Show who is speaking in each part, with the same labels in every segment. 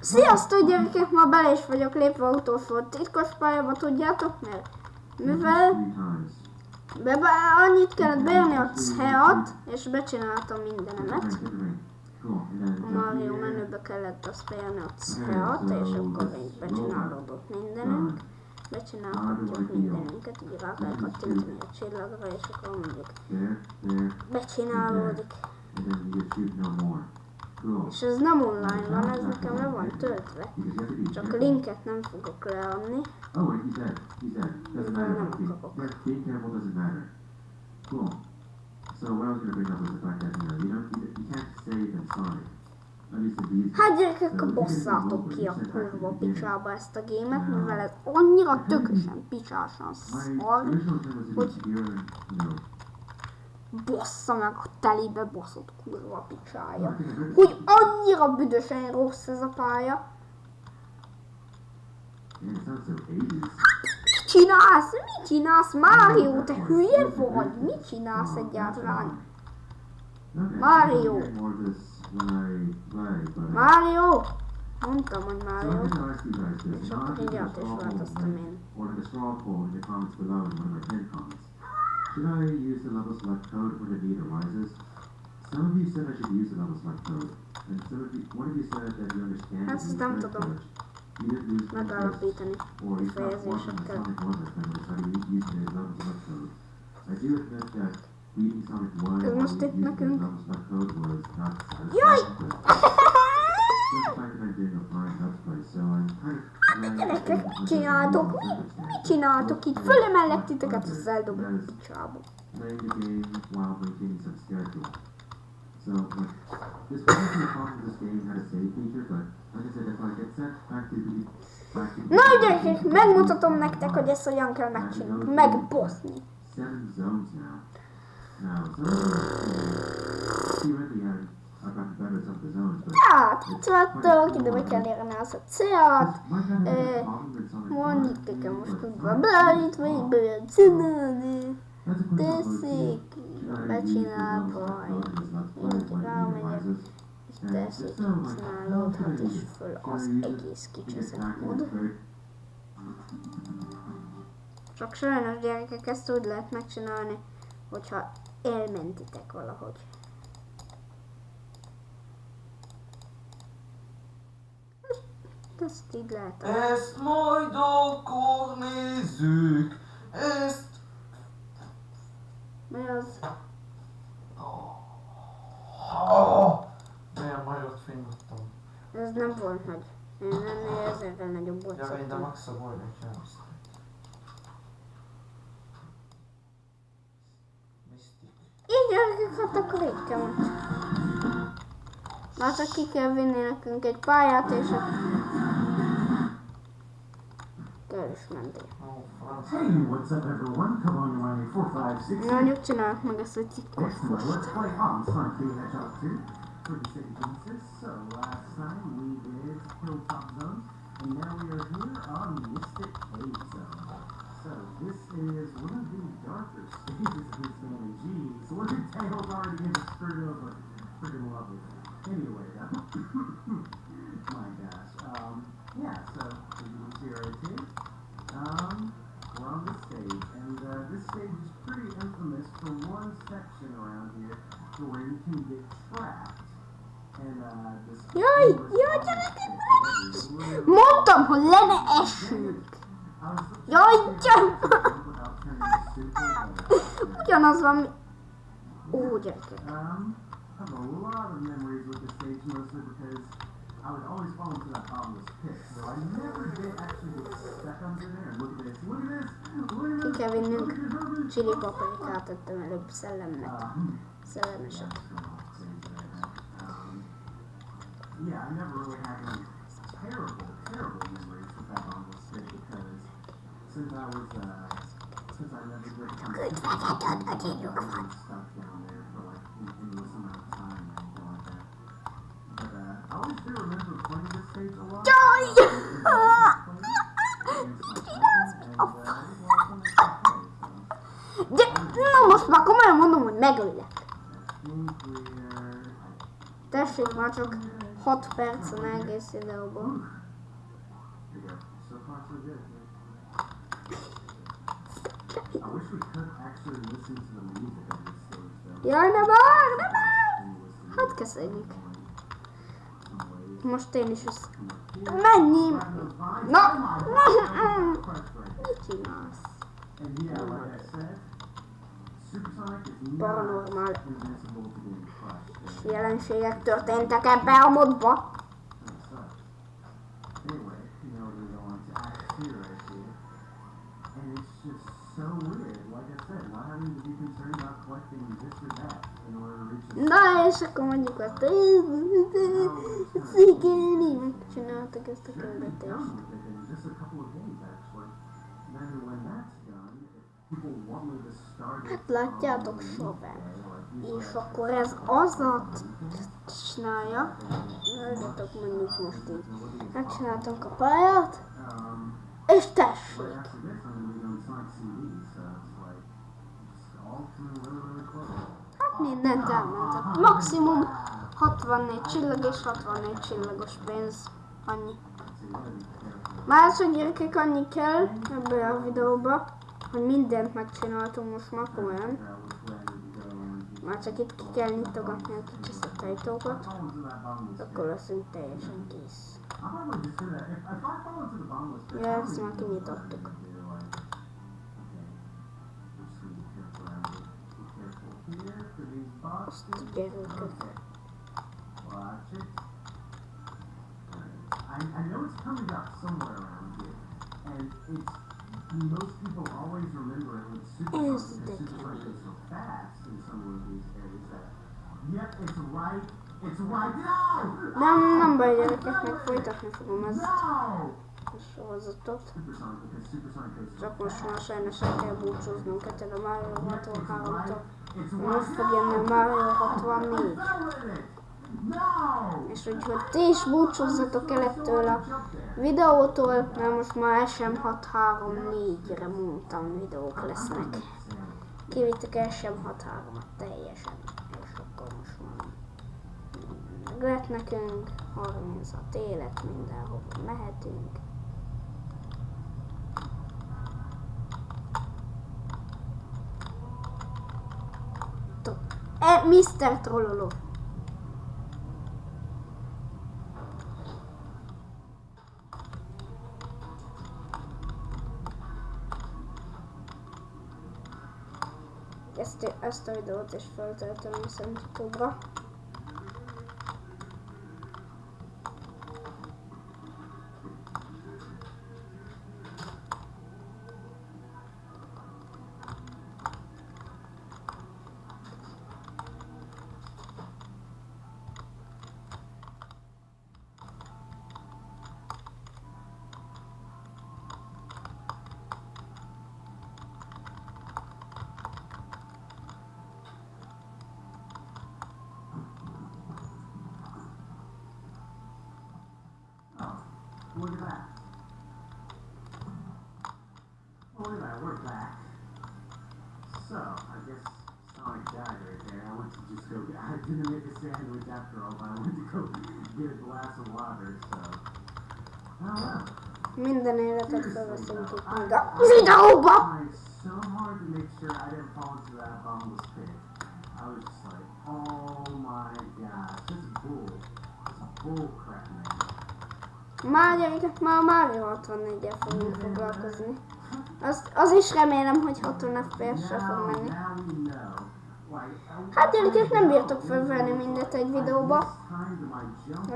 Speaker 1: Sziasztok gyerekek, ma bele is vagyok lépve a utolsó titkos pályába, tudjátok, mert mivel be, be, annyit kellett bejönni a C-at, és becsináltam mindenemet. A Mario menübe kellett azt bejönni a C-at, és akkor így becsinálódott mindenünk. Becsinálhatjuk mindenünket, így rá kell kattintani a csillagra, és akkor mondjuk becsinálódik. És ez nem online van, ez nekem le van töltve. Csak a linket nem fogok leadni.
Speaker 2: Oh, wait, he's dead. He's dead. Doesn't matter.
Speaker 1: No,
Speaker 2: Being,
Speaker 1: no, no.
Speaker 2: being careful doesn't matter. Cool. So what I was gonna bring up was the fact that you know you don't you, you can't save in Sonic. At least in these.
Speaker 1: Hát gyerekek, bosszátok ki a kurva picsába ezt a gémet, mivel ez annyira tökösen picsásan szar, hogy bossza meg a telibe baszott kurva picsája. Hogy annyira büdösen rossz ez a pálya.
Speaker 2: man, it sounds so 80s.
Speaker 1: Mit csinálsz? Mit csinálsz, Mário? Te hülye vagy? Mit csinálsz egyáltalán?
Speaker 2: But
Speaker 1: Mário? Mondtam, hogy Mário. És akkor
Speaker 2: a
Speaker 1: mindjárt is változtam én.
Speaker 2: Should I use the level select code when the need arises? Some of you said I should use the level select code, and some of you, one of you said that you understand
Speaker 1: Ezt
Speaker 2: the
Speaker 1: nem
Speaker 2: thread
Speaker 1: tudom
Speaker 2: glitch. You didn't lose
Speaker 1: Megállapítani.
Speaker 2: or you stopped watching the. Sonic 1 that's been decided to use the level select code. I do admit that beating Sonic 1
Speaker 1: Ez
Speaker 2: while
Speaker 1: most itt
Speaker 2: using the level select code was not
Speaker 1: Jaj!
Speaker 2: satisfactory. Just the fact that
Speaker 1: Gyerekek, csináltok?
Speaker 2: doing
Speaker 1: Mit, csináltok itt? Fölemellett titeket, az eldobok a picsába.
Speaker 2: Playing the game while maintaining some schedule. So, like, this wasn't the problem this game had a save feature, but like I said, if I get sent back to the back to the
Speaker 1: Na gyerekek, megmutatom nektek, hogy ezt hogyan kell megcsinálni. Megboszni.
Speaker 2: seven zones now. Now, some of them, at the zones,
Speaker 1: Hát, itt vagytok, ide be kell érni az a célt. Mondjuk
Speaker 2: 1,
Speaker 1: nekem most tudva
Speaker 2: Sonic
Speaker 1: beállít, vagy be csinálni. Teszik,
Speaker 2: when the need
Speaker 1: rámegyek. és teszik, csinálódhat, és föl az egész mód. Csak sajnos gyerekek, ezt úgy lehet megcsinálni, hogyha elmentitek valahogy. Ezt így lehet.
Speaker 3: Ezt majd akkor nézzük. Ezt...
Speaker 1: Mi az?
Speaker 3: Oh, de majot fingottam.
Speaker 1: Ez nem volt nagy. Én ennél ezerrel nagyobb volt
Speaker 3: Ja, volt egy jános. Mystic.
Speaker 1: Így gyerekek, hát akkor így most. Már csak ki kell vinni nekünk egy pályát, és a... Kell is menni.
Speaker 3: Ó, franc.
Speaker 4: Hey, what's up everyone? Come on, Ronnie 456.
Speaker 1: Mondjuk csináljuk meg ezt a titkos
Speaker 4: Excellent.
Speaker 1: fust.
Speaker 4: Let's play on Hedgehog 2 for the Sega Genesis. So last time we did Hilltop Zone, and now we are here on Mystic Cave Zone. So this is one of the darker stages of this game. And geez, look at Tails already getting screwed over. Freaking lovely. Anyway, uh, my gosh. Um, yeah, so as you can see right here, um, we're on this stage, and uh, this stage is pretty infamous for one section around here to where you can get trapped. And uh, this
Speaker 1: Jaj, jaj, gyerekek, Mondtam, hogy le ne essünk! Jaj, gyerekek! Ugyanaz van, mi... Ó, gyerekek.
Speaker 4: Um, I have a lot of memories with this stage, mostly because I would always fall into that bottomless pit. So I never did actually get stuck under there. And look at this, look at this, look at
Speaker 1: Ki
Speaker 4: this.
Speaker 1: kell vinnünk
Speaker 4: look at this, look at this.
Speaker 1: csili paprikát ettem előbb szellemnek.
Speaker 4: Um,
Speaker 1: Szellemeset.
Speaker 4: Um, yeah, I never really had any terrible, terrible memories with that bottomless pit because since I was, uh, since I never did come
Speaker 1: Good,
Speaker 4: to
Speaker 1: I got a
Speaker 4: I
Speaker 1: little
Speaker 4: was
Speaker 1: one.
Speaker 4: stuck down there for like an endless amount of time or anything like that. But uh, I always do remember playing this stage a lot.
Speaker 1: Joy! De, na most már megöllek. Tessék már csak. 6 percen egész videóban. Jaj, ne vár, ne
Speaker 4: listen
Speaker 1: Hát kezdjük. Most én is össze... Mennyi? Na!
Speaker 4: In order to reach a
Speaker 1: Na, és akkor mondjuk azt, Szigéni, megcsináltak ezt a küldetést. Hát látjátok, Soben. És akkor ez azat csinálja. Hallgatok mondjuk most így. Megcsináltam a pályát, és tessék. Hát mindent elmentek. Maximum 64 csillag és 64 csillagos pénz. Annyi. Gyerekek annyi kell ebbe a videóba, hogy mindent megcsináltunk most már komolyan. Már csak itt ki kell nyitogatni a kicsi ajtókat, akkor leszünk teljesen kész. Ja, ezt már kinyitottuk. Azt.
Speaker 4: Alright. I, I know it's coming up somewhere around here, and it's most people always remember it with Super
Speaker 1: Is
Speaker 4: Sonic
Speaker 1: the
Speaker 4: because Super Sonic goes so fast in some of these areas that. Yep, it's right. It's right. No!
Speaker 1: Nem, nem baj gyerekek, meg folytatni fogom ezt a sorozatot. Csak most már sajnos el kell búcsúznunk ettől a Mario
Speaker 4: Yep, it's
Speaker 1: 63-tól.
Speaker 4: right. It's
Speaker 1: Most fog jönni a Mario 64. És úgyhogy ti is búcsúzzatok el ettől a videótól, mert most már SM634-re mondtam videók lesznek. Kivittek SM63-at teljesen, és akkor most már meg lett nekünk 36 élet, mindenhova mehetünk. E, Mr. Trolloló. Ezt, ezt a videót is feltöltöm viszont YouTube-ra.
Speaker 4: Look at that. Oh, look at that, we're back. So, I guess Sonic died right there. I went to just go, I didn't make a sandwich after all, but I went to go get a glass of water, so. I Oh well.
Speaker 1: Minden életet felveszünk itt meg a videóba!
Speaker 4: Tried so hard to make sure I didn't fall into that bottomless pit. I was just like, oh my gosh, this is bull. This is bull crap, man.
Speaker 1: Már gyerekek, már Mario 64-el fogunk foglalkozni. Az, az is remélem, hogy 60 FPS-re fog menni.
Speaker 4: Now
Speaker 1: Hát gyerekek, nem bírtok felvenni mindet egy videóba.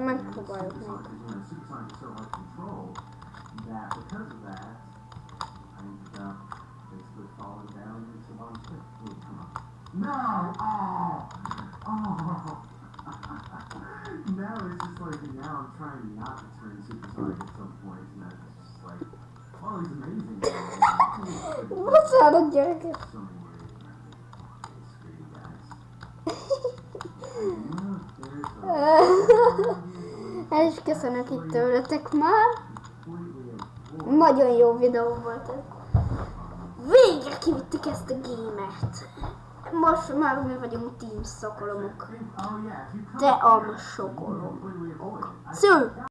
Speaker 1: Megpróbáljuk még.
Speaker 4: Supersonic, 'cause, you know, Supersonic is so hard to control that because of that, I ended up basically falling down into the bottom pit. Ooh, come on. No! Oh! Oh! Now it's just like, now I'm trying not to turn Supersonic at some point, and that's just like, well, he's amazing. Look, there's a
Speaker 1: is köszönök itt tőletek már. Nagyon jó videó volt ez. Végre kivittük ezt a gémert. Most már mi vagyunk team szokolomok. Te
Speaker 4: up here,
Speaker 1: am